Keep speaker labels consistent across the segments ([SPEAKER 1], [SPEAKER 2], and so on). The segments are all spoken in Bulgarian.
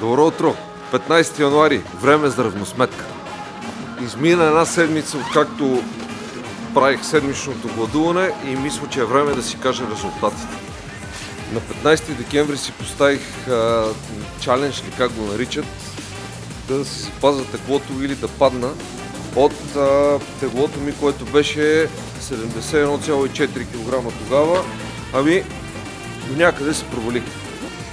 [SPEAKER 1] Добро утро! 15 януари. Време за равносметка. Измина една седмица, откакто правих седмичното гладуване и мисля, че е време да си кажа резултатите. На 15 декември си поставих а, чалендж, или как го наричат, да си запазя теглото или да падна от а, теглото ми, което беше 71,4 кг тогава. Ами, някъде се провалих.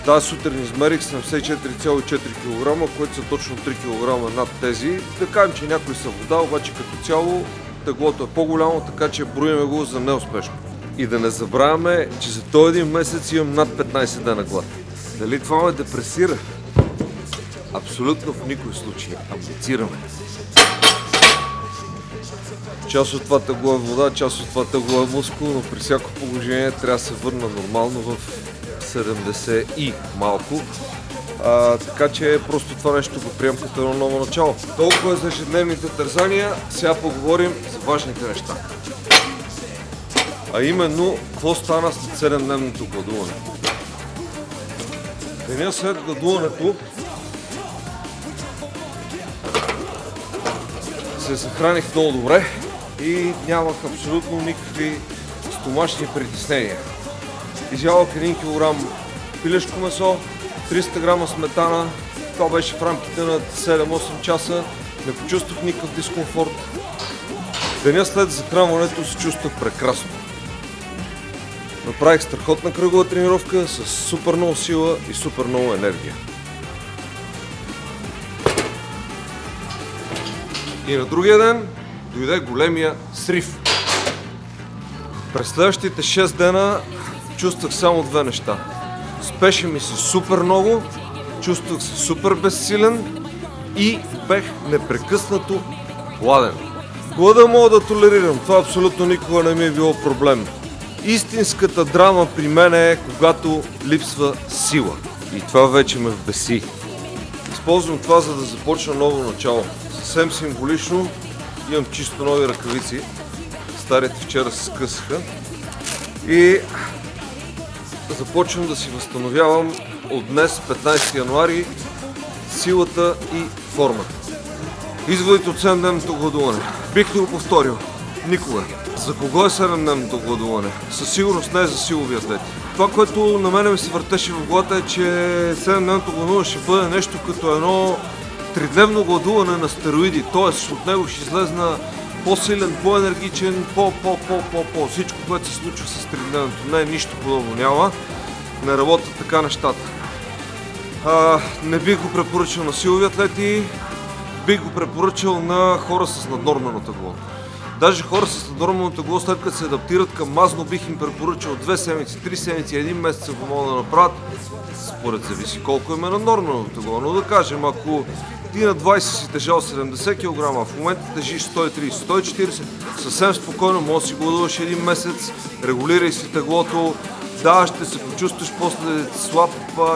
[SPEAKER 1] Тази сутрин измерих 74,4 кг, което са точно 3 кг над тези. Да кажем, че някой са вода, обаче като цяло теглото е по-голямо, така че броиме го за неуспешно. И да не забравяме, че за този един месец имам над 15 дена глад. Дали това ме депресира? Абсолютно в никой случай. Амбицираме. Част от това тегло е вода, част от това тегло е мускул, но при всяко положение трябва да се върна нормално в 70 и малко. А, така че просто това нещо го приемам като едно ново начало. Толкова е за ежедневните тързания, сега поговорим за важните неща. А именно, какво стана след 7-дневното гладуване? Деня след гладуването се съхраних много добре и нямах абсолютно никакви стомашни притеснения. Изявах 1 кг пилешко месо, 300 грама сметана. Това беше в рамките на 7-8 часа. Не почувствах никакъв дискомфорт. Деня след захранването се чувствах прекрасно. Направих страхотна кръгова тренировка с супер много сила и супер много енергия. И на другия ден дойде големия срив. През следващите 6 дена чувствах само две неща. Спеше ми се супер много, чувствах се супер безсилен и бех непрекъснато гладен. Глада мога да толерирам, това абсолютно никога не ми е било проблем. Истинската драма при мен е когато липсва сила. И това вече ме вбеси. Използвам това, за да започна ново начало. Съвсем символично имам чисто нови ръкавици. Старите вчера се скъсаха. И започвам да си възстановявам от днес, 15 януари, силата и формата. Изводите от 7-дневното гладуване. Бих ли го повторил? Никога. За кого е 7-дневното гладуване? Със сигурност не е за силови атлети. Това, което на мене ми се въртеше в главата е, че 7-дневното гладуване ще бъде нещо като едно тридневно гладуване на стероиди. Тоест от него ще излезна по-силен, по-енергичен, по-по-по-по-по. Всичко, което се случва с тридневното. Не, нищо подобно няма. Не работят така нещата. А, не бих го препоръчал на силови атлети, бих го препоръчал на хора с наднормено тегло. Даже хора с наднормено тегло, след като се адаптират към мазно, бих им препоръчал две седмици, три седмици, един месец, ако могат да направят. Според зависи колко им е наднормено тегло. Но да кажем, ако ти на 20 си тежал 70 кг, в момента тежиш 130-140, съвсем спокойно може да си гладуваш един месец, регулирай си теглото, да, ще се почувстваш после слаб,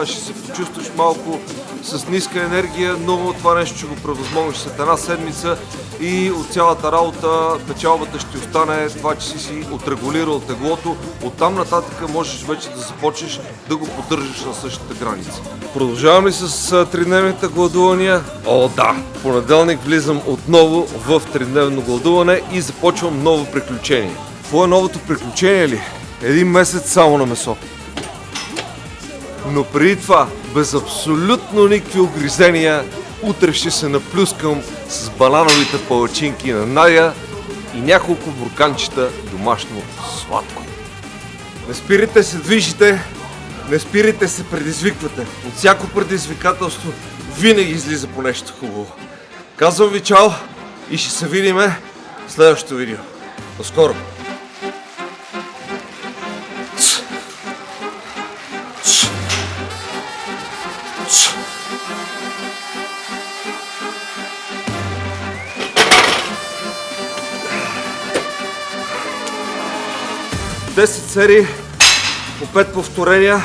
[SPEAKER 1] ще се почувстваш малко с ниска енергия, но това нещо ще го превъзмогнеш след една седмица и от цялата работа печалбата ще остане това, че си си отрегулирал теглото. Оттам нататък можеш вече да започнеш да го поддържаш на същата граница. Продължавам ли с тридневните гладувания? О, да! Понеделник влизам отново в тридневно гладуване и започвам ново приключение. Какво е новото приключение ли? Един месец само на месо. Но преди това, без абсолютно никакви огризения, утре ще се наплюскам с банановите палачинки на Надя и няколко бурканчета домашно сладко. Не спирайте се движите, не спирайте се предизвиквате. От всяко предизвикателство винаги излиза по нещо хубаво. Казвам ви чао и ще се видиме в следващото видео. До скоро! Десет серии по 5 повторения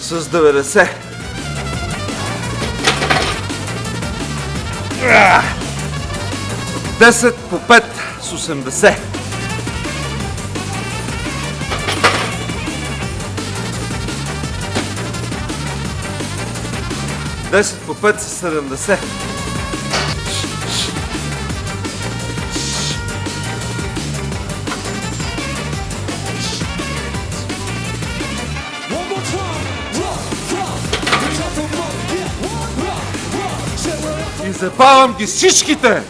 [SPEAKER 1] с 90. 10 по 5 с 80. 10 по 5 са 70.
[SPEAKER 2] Rock, rock, say we're up
[SPEAKER 1] И запавам ги всичките!